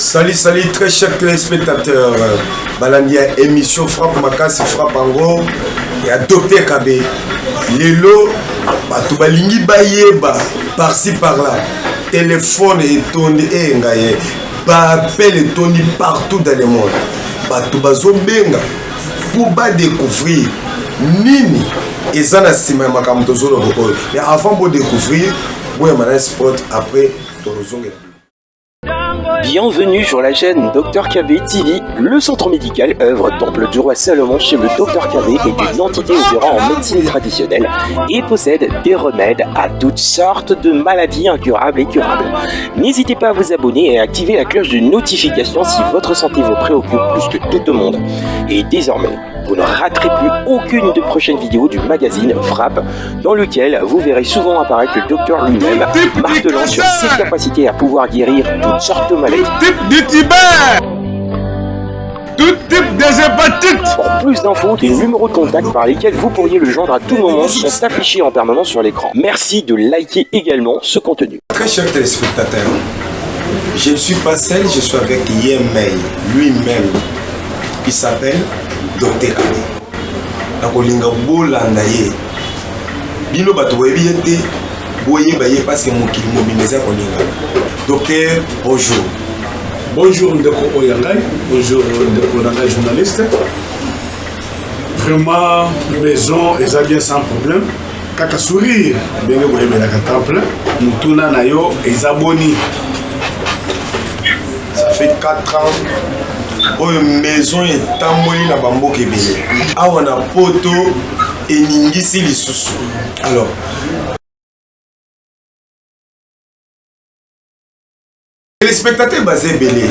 Salut, salut, très chers téléspectateurs. Balandi ya émission Frappe Makasi, Frappe Ango, ya Dr Kabe. Lelo, bato balingi bayeba par-ci par-là. Téléphone etondi e ngaye. Ba appel etondi partout dans le monde. Bato bazobenga pour ba découvrir nini eza na nsima ya makambo tozoloba oyo. Mais avant bo découvrir, boyamba na sport après tozongela. Bienvenue sur la chaîne Dr KV TV. Le centre médical œuvre temple du roi Salomon chez le Dr KV est une entité opérant en médecine traditionnelle et possède des remèdes à toutes sortes de maladies incurables et curables. N'hésitez pas à vous abonner et à activer la cloche de notification si votre santé vous préoccupe plus que tout le monde. Et désormais, vous ne raterez plus aucune des prochaines vidéos du magazine Frappe, dans lequel vous verrez souvent apparaître le docteur lui-même martelant sur ses capacités à pouvoir guérir toutes sortes de maladies. Tout type de Pour plus d'infos, des numéros de contact par lesquels vous pourriez le joindre à tout moment sont affichés en permanence sur l'écran. Merci de liker également ce contenu. Très cher téléspectateur, je ne suis pas seul, je suis avec Yemei, lui-même. Il s'appelle Dr. Ali. nakolinga bolanda ye bino bato boyebi ye te boyeba ye parceke mokili mobimba eza kolingana docteur bonjour bonjour ndeko oyo ya ngai bonjour ndeko na ngai journaliste vraiment maison eza bien sans problème kaka sourire ndenge boyebelaka temple motuna na yo eza boni ça fait 4 ans oyo maison etamboli na bamboka ebele awa na poto eningisi lisusu alors telespectateur baza ebele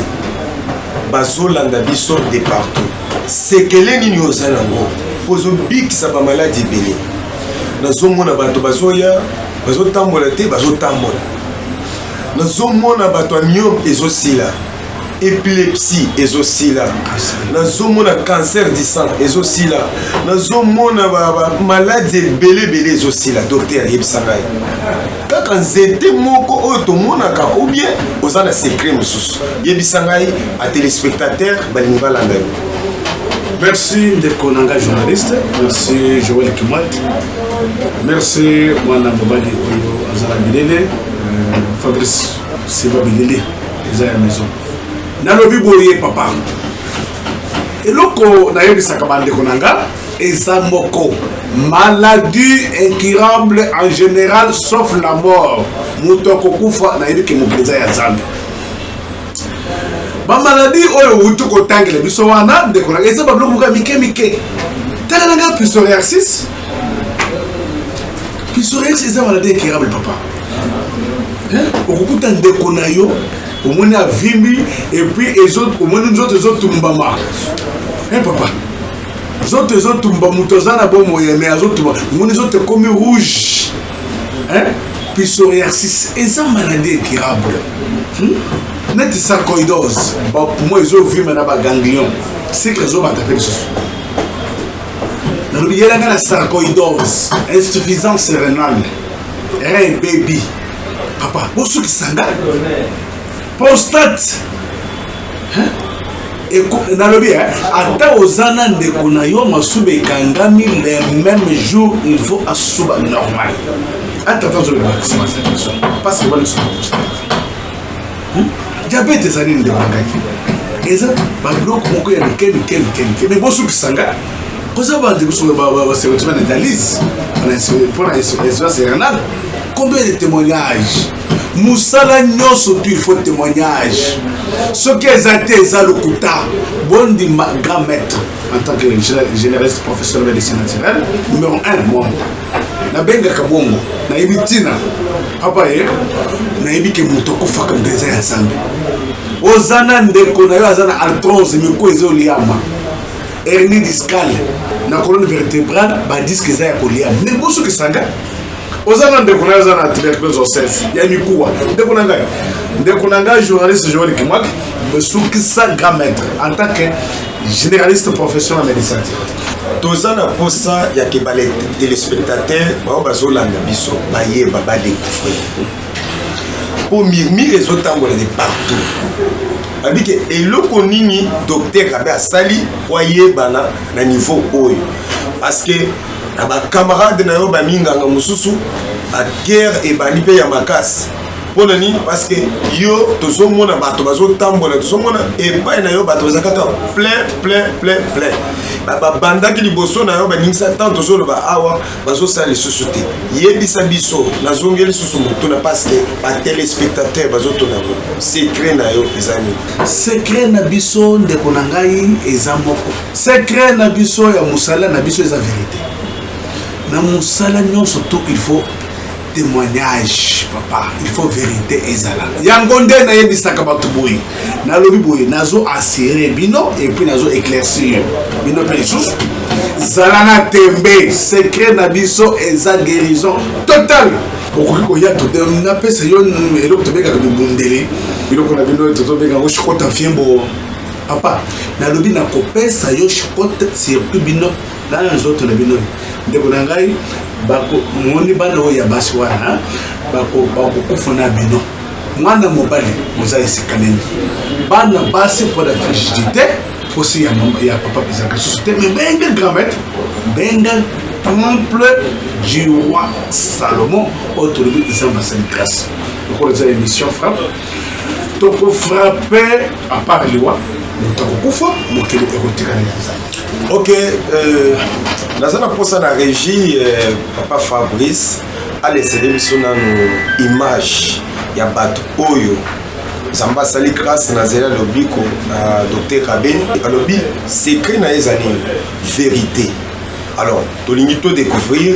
bazolanda biso de partout sekele nini oza nango mpo ozobikisa bamaladi ebele nazomona bato bazoya bazotambola te bazotambola nazomona bato ya myope ezosila epilepsie ezosila nazomona cancer du sang ezosila nazomona bamaladi ebele ebele ezosila docteur ayebisa ngai kaka nzete moko oyo tomonaka ou bien oza na secret mosusu yebisa ngai a téléspectateur balingi balanda yo merci ndeko na ngai journaliste merci joel kimwat merci mwana mobali oyo azala bilele euh, fabrice siba bilele eza ya maison nalobi boye papa eloko nayebisaka bandeko na nga eza moko maladie incurable en general sauf la mort moto akokufa nayebi ke mokili eza ya nzambe bamaladi oyo outi kotangela biso wana ndeko na eza babiloko moko ya mike mike tala na ngai pisoriaxis pisoriaxis eza maladi incurable papa okokuta ndeko na yo omoni avimbi epuis omoni nzoto ezotumbama papa Zoto ezo tumba mutu aza na bo moyen mais azo tumba. Ngoni zoto komi rouge. Hein? Psoriasis eza maladie incurable. Hmm? Neti sarcoidose, ba poumon ezo vima na ba ganglion. Cycle ezo bata pe lisusu. Nalobi yela nga na sarcoidose, insuffisance rénale, rein baby. Papa, bosukisa nga. Prostate nalobi eh, ata oza na ndeko na yo masuba ekangami le même jour il faut asuba normal atata ozoloba maximation parce que wana esuba prostate hmm? diabete ezali ndeko ngaki eza babiloko moko ya mike mike mike mike me bosukisa nga koza bande basekotima na dialyse mpona insurance renale combien de témoignage musala nionso tu il faut temoignage soki eza te eza lokuta bondima grand maître en tant que généraliste professeur médecin naturel numéro 1 moi nabengaka bongo nayebi ntina papa ye nayebi ke moto akufaka mpenza ya nzambe oza na ndeko na yo aza na artrose miko ezoliama hernie discale na colonne vertébrale badiske eza ya koliama mibusukisanga oza na ndeko nayo aza na tuberculose osese ya mikuwa ndeko na ngai ndeko na ngai journaliste joel kimwaki esukisa grand maître en tant que généraliste professionnel médecin toza na mposa ya ke batelespectateur bao bazolanda biso bayeba badécouvrir mpo mirmire ezotambola de partout abi ke eloko nini docteur abe asali mpo ayebana na niveau oyo parce que Na ba camarades na yo ba minganga mosusu ba guerre ebandi pe ya makasi. Pona nini? Parce que yo tozo mona bato bazo tambola tozo mona epai na yo bato baza kaka plein plein plein plein. Ba babandaki liboso na yo ba ningisa tant tozo loba awa bazo sala lisusu te. Yebisa biso na zongeli lisusu motuna parce que ba telespectateurs bazo tuna ngo secret na yo eza nini? Secret na biso ndeko na ngai eza moko. Secret na biso ya musala na biso eza verite. Na musala nyonso tout il faut témoignage papa il faut verite ezala yango nde nayebisaka bato boye nalobi boye nazo assire bino epuis nazo éclaircir bino mpe lisusu zala na tembe secret na biso eza guérison totale okoki koya napesa yo eloko tobengaka bibundeli biloko na bino tozobenga yango shikota fiembo Papa, nalobi na kopesa yo shikote surtout bino na nzoto na bino. Ndeko na ngai bako moni bana oyo ya basi wana bako bakokufa na bino. Mwana mobali moza esika nini? Bana basi mpo na frigidite posi ya mama ya papa ezalaka lisusu te mibenge gramete benga temple du roi salomon oyo tolobi eza masali grâce lokola eza émission frappe toko frappe à part liwa moto akokufa mokili ekotikala ya nzambe ok euh, naza na mposa na régie euh, papa fabrice alesele biso nanu image ya bato oyo nzambe asali grâce na zela lobiko na docteur rabeni alobi secret na ye eza nini verité alors tolingi todécouvrir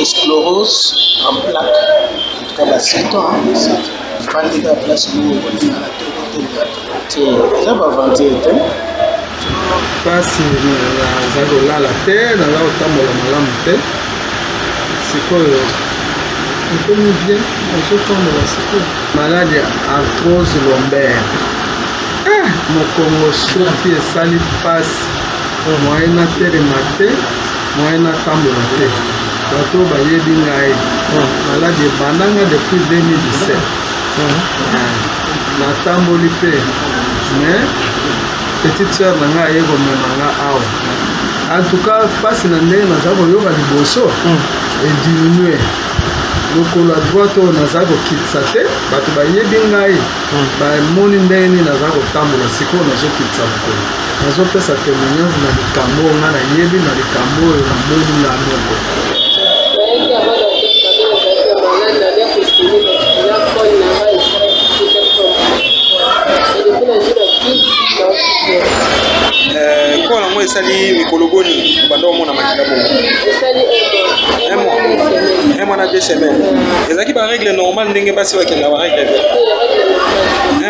Esclorose en plaque. En tout cas, ba sitons, hein, ba sitons. Fandi ka place moko kolinga na te kotelinga te. Eza ba aventure te. Pasi naza kolala te, naza kotambola malamu te. Sikoyo ekomi bien, nazotambola sikoyo. Malade ya arthrose lombaire. Eh, mokongo soki esali pasi, moyen natelema te. Moyen na tambola te bato oyo bayebi ngai maladi ebanda nga depuis 2017 na tamboli pe mais petite sœur na ngai aye komema nga awa en tout cas pasi na ndenge naza koyoka liboso ediminue lokolo ya droite oyo naza kokitisa te bato bayebi ngai bamoni ndenge nini naza kotambola sikoyo nazokitisa lokolo Nazo pesa temoignage na likambo oyo nga na yebi na likambo oyo na moni nga moko. esali mikolo boni obanda omona makila bongo un mois na deux semaine ezalaki baregle normal ndenge basi bakenda baregle te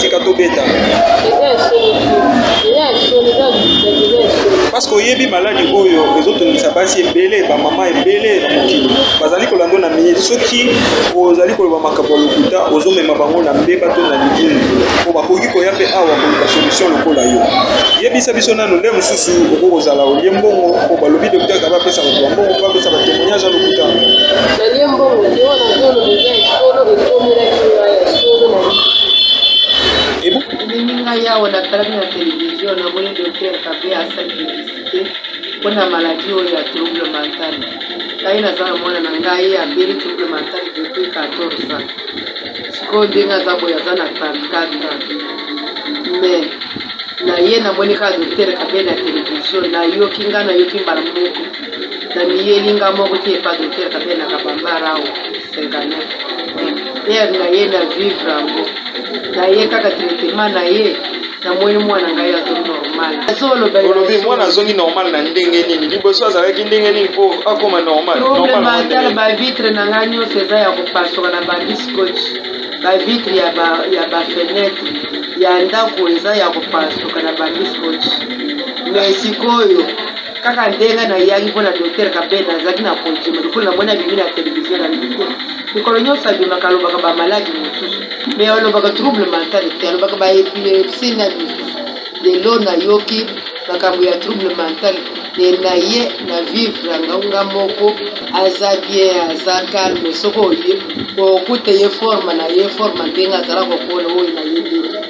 Tika tobeta. Parce que oyebi maladi oyo ezotondisa basi ebele bamama ebele na mokili bazali kolanda na minute soki ozali koloba makambo ya lokuta ozomema bango na mbeba to na lidini mpo bakoki koya mpe awa koluka solution lokola yo yebisa biso nano nde mosusu okoki kozala olie mbongo mpo balobi dokter kaba apesa bato ya mbongo mpo apesa batemoignage ya lokuta Elingi ngai awa natalaki na televizio namoni Dr Kabe asali publicite mpo na maladi oyo ya trouble mental. Ngai naza na mwana na ngai abeli trouble mental depuis 14 ans, sikoyo ndenge aza boye aza na 34 ans me na ye namoni kaka Dr Kabe na televizio, nayoki ngai nayoki mbala moko Na miyeli nga moko te epa docteur Kabena Kabambara awa 59 heure na ye na vivre yango na ye kaka traitement na ye na moni mwana ngai azo normal azoloba olobi mwana azongi normal na ndenge nini liboso azalaki ndenge nini mpo akoma normal trouble mental ba vitre na ngai nyonso eza ya kopasuka na bandi scotch ba vitre ya ba ya ba fenêtre ya ndako eza ya kopasuka na bandi scotch mais sikoyo Kaka nde ngai nayaki mpo na Docteur Kabend, nazalaki na kondima, lokola namoni abimi na television na midi. Mikolo nyonso abimaka, alobaka ba maladi mosusu. Mais alobaka trouble mental te, alobaka ba epilepsie na misusu. Lelo nayoki makambo ya trouble mental et naye na vivre yango ngai moko. Aza bien, aza calme, soki oye, okokuta ye forme naye, forme ndenge azalaka okola oyo naye te.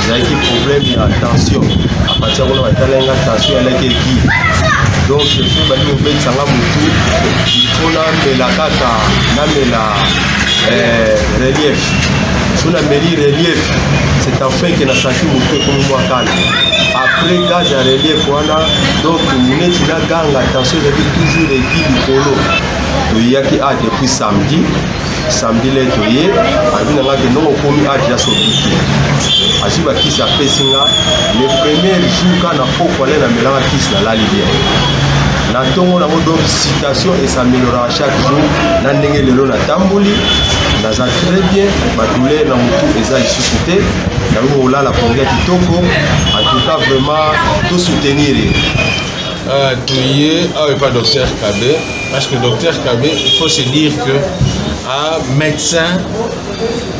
ezalaki problème ya tension apati yango na batala nga tension yalaki eki donc soki ebandi kobetisa nga motu mpo namela kaka namela eh, relief so nameli relief c'est enfin ke nasanti motu ekomi mwa kala après gaz ya relief wana donc neti na ganga tension ezalaki toujours eki likolo toyaki a ah, depuis samedi samedi le toye alobi na ngai kendongo okomi age ya sobiki azwi bakisi apesi nga le premier jour ka na pokwa le namelaka kisi nalali bien na ntongo nango donc citation esameloraka chaque jour na ndenge lelo natamboli naza très bien badouleur na motu eza lisusu te nakoki kolala pongi ya kitoko en tout cas vraiment tosoutenir ye euh, toye awa epa docteur kabe Parce que docteur Kabe, il faut se dire que a médecin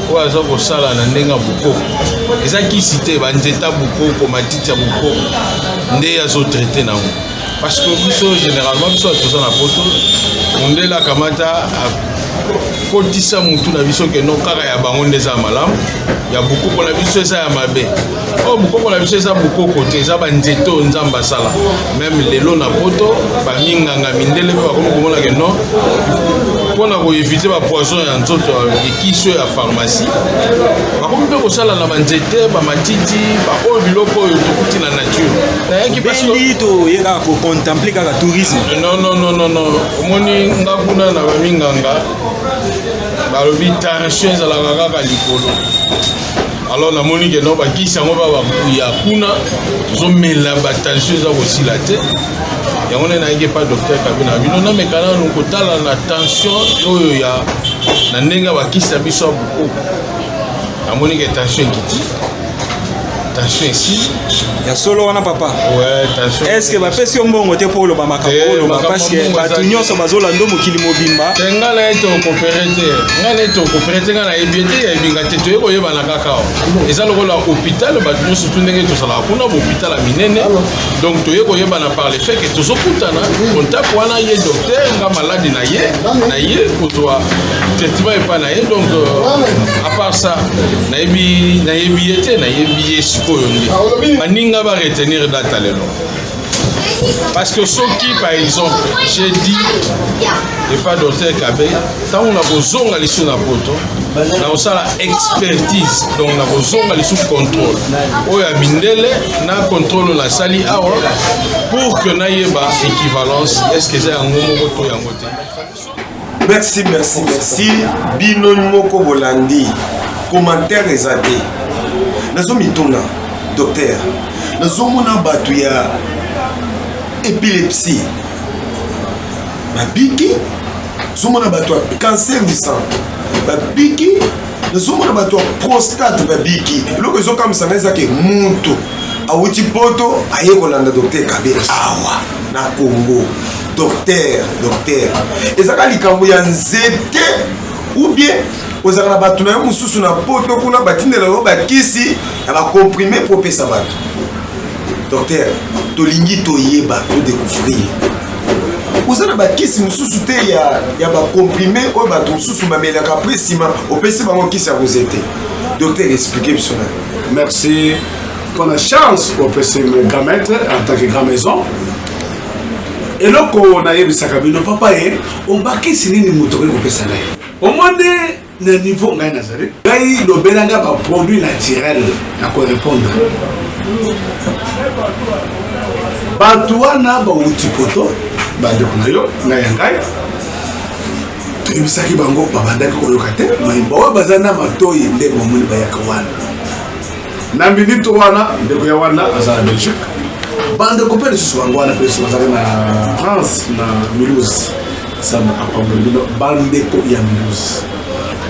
oyo aza kosala na ndenge ya bokoko eza kisi te banzeta bokoko matiti ya bokoko nde azotraite nango parce que biso généralement biso bato toza na poto mondele akamata akotisa motu na biso keno kaka ya bango nde eza ya malamu ya bokoko na biso eza ya mabe oyo oh, mokoko na biso eza mokoko te eza banzete oyo nzambe asala meme lelo na poto baminganga mindele mpe bakomi komona ke non mpo na koevite bapoison ya nzoto ekisi oyo ya pharmacie bakomi mpe kosala na banzete bamatiti baoyo biloko oyo tokuti na nature nayaki bendi toye kaka kocontemple kaka tourisme nonnnnno omoni nga kuna na baminganga balobi tension ezalaka kaka likolo alors namoni ke no bakisi yango babakuya kuna tozomela batension eza kosila te yango nde nayaki epa docteur kabina bino nameka nanu kotala na tension oyo ya na ndenge ya bakisi ya biso ya bokoko namoni ke tension ekiti tension esili ya solo wana papa est ce que bapesi yo mbongo te mpo oloba makambo eh, oloba parce que bato nyonso bazolanda mokili mobimba te ngai na ye tokopere te ngai na ye tokopere te ngai nayebi ye te yayebinga te toye koyebana kaka eza lokola hôpital bato nyonso tu ndenge tozalaka kuna bohôpital ya minene donc toye koyebana par le fait ke tozokutana contact wana ye docteur nga maladi na ye na ye kozwa traitement epai na ye donc euh, à part ça nayebi ye te nayebi yesu oyo nde baninga ba retenir data lelo parce que soki par exemple j'ai dit epa docteur kabe ntango nakozonga lisusu na poto nakosala expertise donc nakozonga lisusu contrôle oyo ya mindele na contrôle nasali awa pour que nayeba équivalence est ce que eza yango moko to yango te Merci merci merci bino moko bolandi commentaire eza te nazo mituna docteur nazomona bato ya epilepsie babiki nazomona bato ya cancer du sang babiki nazomona bato ya prostate babiki eloko ezokamwisa ngai ezake moto awuti poto aye kolanda dokter kabela awa na congo docteur docteur ezaka likambo ya nzete ou bien ozalaka na bato na yo mosusu na poto kuna batindela yo bakisi ya bacomprime mpo opesa bato docteur tolingi toyeba todecouvrir oza na bakisi mosusu te ya, ya bacomprime oyo bato mosusu bamelaka mpe nsima opesi bango kisi ya koze te docteur explike biso na merci mpona chance opesi me gramete en tant que grand maison eloko nayebisaka bino papa ye obakisi nini moto okoki kopesa ngai omoni na niveau ngai nazali ngai lobela ngai baproduit naturel na korepondre bato wana bauti poto bandeko na yo na ya ngai toyebisaki bango babandaki koyoka te mai baoyo baza na matoi nde bamoni bayaka wana na minute wana ndeko ya wana aza na belgique bandeko mpe lisusu bango wana mpe bazali na france na muluse nzambe apamboli bino bandeko ya muluse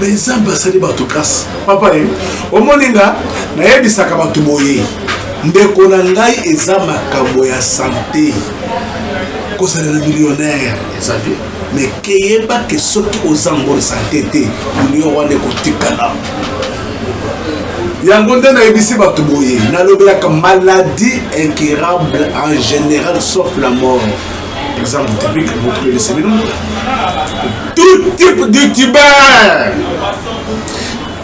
me nzambe asali bato grâce papa ye omoni nga nayebisaka bato boye ndeko na ngai eza makambo ya sante kozala na millionnaire eza te me keyebake soki oza ngoli sante te million wana ekotikala yango nde nayebisi bato boye nalobelaka maladie incurable en général sauf la mort par exemple typique bokolelisa bino tout type de tuber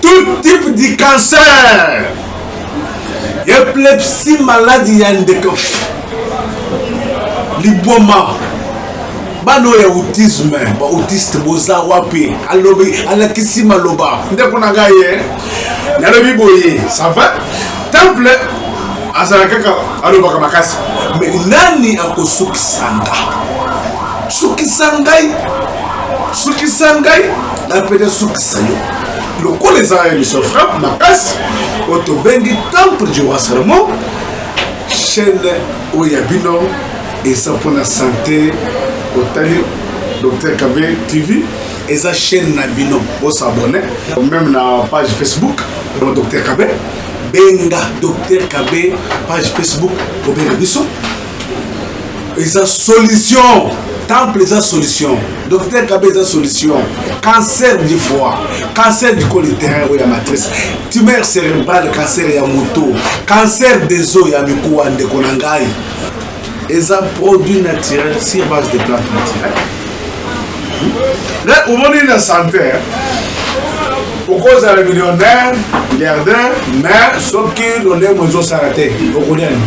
tout type de cancer epilepsie maladi ya ndeko liboma bana oyo ya autisme ba autiste boza wapi alobi alakisi maloba ndeko na ngai ye nalobi boye ça va temple azala kaka alobaka makasi me nani akosukisa nga sukisa ngai sukisa ngai na pete sukisa yo lokola ezala emission frappe makasi oyo tobengi temple du roi salomon chaîne oyo ya bino eza pona sante otali docteur kabe tv eza chaîne na bino bosabone meme na page facebook na docteur kabe benga docteur kabe page facebook obenga biso eza solution temple eza solution docteur kabe eza solution cancer du foie cancer du coliterrain oyo ya matrice tumeur cérébrale cancer ya moto cancer des eaux ya mikuwa ndeko na ngai eza produit naturel sur base de plante naturel mais omoni na santé okozala millionnaire milliardaire mais soki lolemo ezosala te okolia nini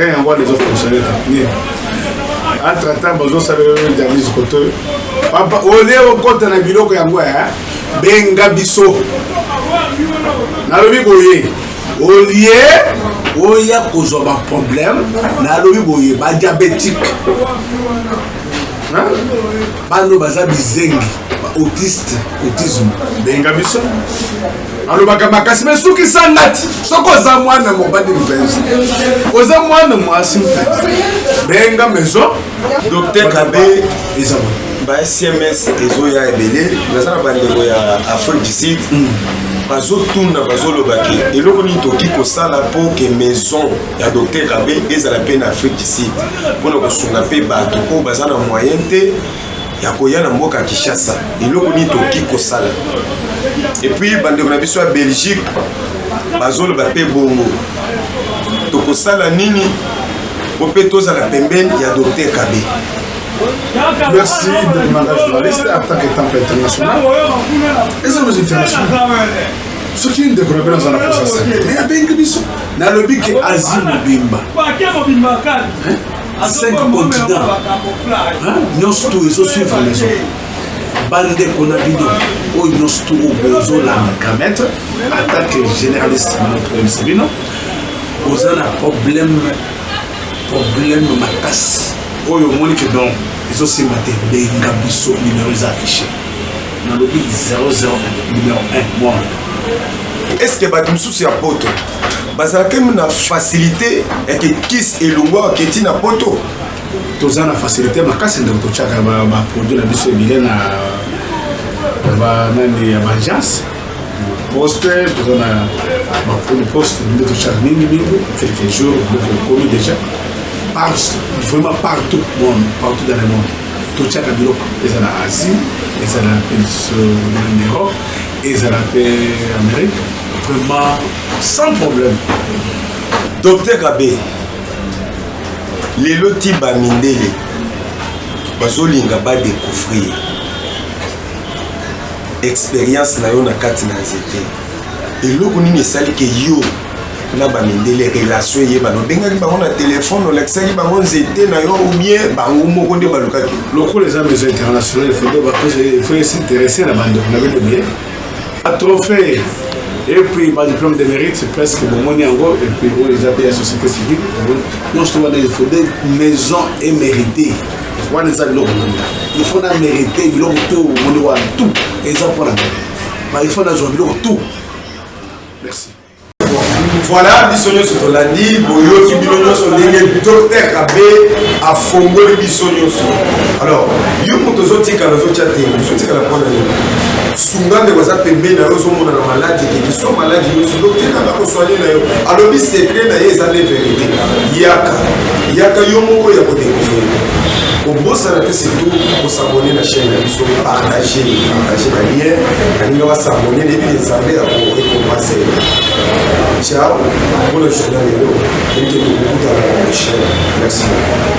eh, yango wana ezofonctionne ta nini entre temps bazosala yo dialyse koto papa olie okota na biloko yango eh, benga biso nalobi boye au lieu oya kozwa ba problème nalobi boye ba diabétique bano baza bizengi ba autiste autisme benga biso alobaka makasi me sukisa ngati soki oza mwana mobali mpenza oza mwana mwasi mpenza benga maison docteur kabe eza boye ba sms ezoya ebele naza na bandeko ya afrique du sud mm. bazotuna bazoloba ke eloko nini tokoki kosala mpo ke maison ya docteur kabe ezala mpe na afrique du sud mpo na kosunga mpe bato oyo baza na moyen te ya koya na mboka ya kinshasa eloko nini tokoki kosala epuis bandeko na biso ya belgique bazoloba mpe bongo tokosala nini mpo mpe tozala pembeni ya docteur kabe Merci de l'image journaliste en tant que temple international. Et ça nous intéresse. soki ndeko na bino aza na posa sante me abengi biso nalobi ke azi mobimba 5 continent nyonso tu ezosuivre maison bandeko na bino oyo nyonso tu okozolanda kametre atake généraliste manotoyebisa bino oza na problème problème makasi oyo omoni ke donc ezosimba te benga biso numero eza affiche nalobi 00 numero 1 mwana est ce que bato mosusu ya poto bazalaki na facilité yake kis elongwaka keti na poto toza na facilité makasi ndeko totyaka baproduit na biso ebele na banani ya baagence poste toza na baponi poste nde totyaka mingi mingi quelques jours donc ekomi déjà par vraiment partout monde partout dans le monde totyaka biloko eza na asie eza na na europe ezala mpe amérique vraiment sans problème docteur kabe lelo ti bamindele bazolinga badécouvrir experience na yo na kati na nzete eloko nini esali ke yo na bamindele relation eyebana obengaki bango na telefone olakisaki bango nzete na yo obien bango moko nde balukaki lokola eza maison international faut esinteresse na bandeko na bino ebele atrophee epuis badiplome de mérite presque bomoni yango epuis oyo eza mpe ya société civile nyonso wana efode maison émérité wana eza biloko il faut na merite biloko to omoni wana tout eza mpona ba il faut nazwa biloko tout merci voilà biso nyonso tolandi boyoki bino nyonso ndenge docteur abe afongoli biso nyonso alors yo moto ozotikala ozotya te ozotikala mpona nini sunga ndeko aza pembeni na yo ozomona na maladi ekeki so maladi nyonso dokte kaka koswani na yo alobi sekre na ye eza nde verite yaka Yaka yo moko ya ko découvrir. Obosana te surtout ko s'abonner na chaîne na biso, partager, partager ba liens. Alinga ba s'abonner et puis Nzambe ako récompenser. Ciao. Bonne journée à vous. Et que vous vous retrouvez la prochaine. Merci beaucoup.